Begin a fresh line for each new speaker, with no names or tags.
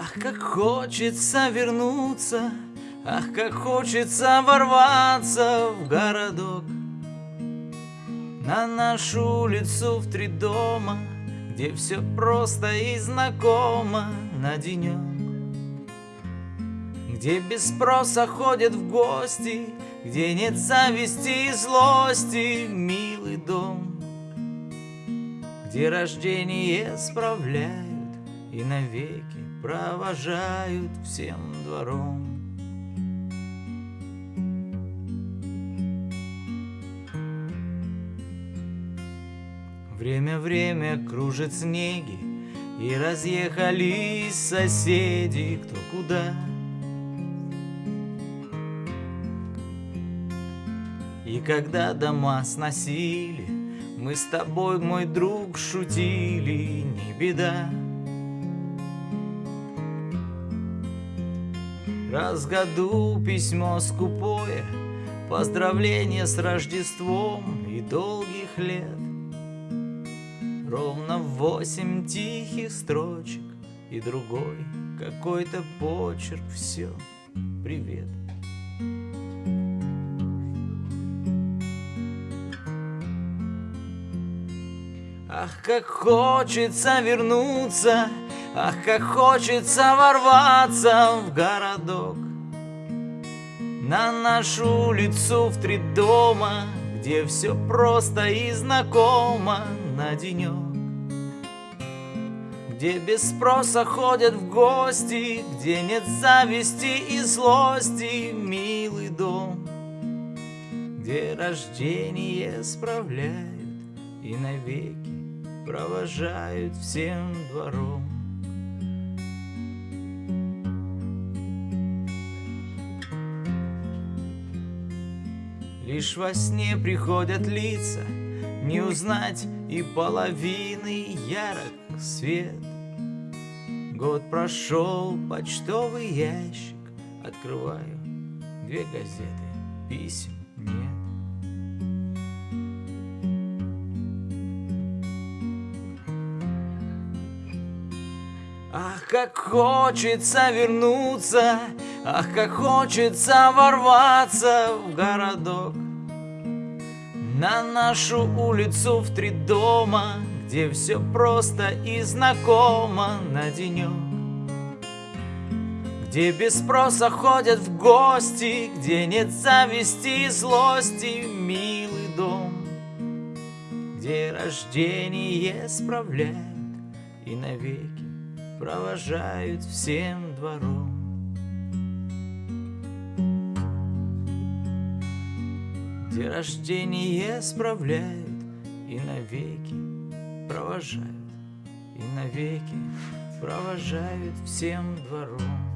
Ах, как хочется вернуться, ах, как хочется ворваться в городок. На нашу улицу в три дома, где все просто и знакомо на денек. Где без спроса ходят в гости, где нет зависти и злости, милый дом. Где рождение справляют и навеки провожают всем двором. Время время кружит снеги, и разъехались соседи кто куда. И когда дома сносили, мы с тобой, мой друг, шутили, не беда. Раз в году письмо скупое, Поздравление с Рождеством и долгих лет. Ровно восемь тихих строчек И другой какой-то почерк Все, привет Ах, как хочется вернуться Ах, как хочется ворваться в городок. На нашу улицу в три дома Где все просто и знакомо на денек Где без спроса ходят в гости Где нет зависти и злости Милый дом. Где рождение справляют И навеки провожают всем двором Лишь во сне приходят лица Не узнать и половины ярок свет. Год прошел, почтовый ящик Открываю две газеты, писем нет. Ах, как хочется вернуться, ах, как хочется ворваться в городок. На нашу улицу в три дома, где все просто и знакомо на денек Где без спроса ходят в гости, где нет зависти и злости, милый дом. Где рождение справляют и навеки провожают всем двором. Где рождение справляют и навеки провожают, и навеки провожают всем двором.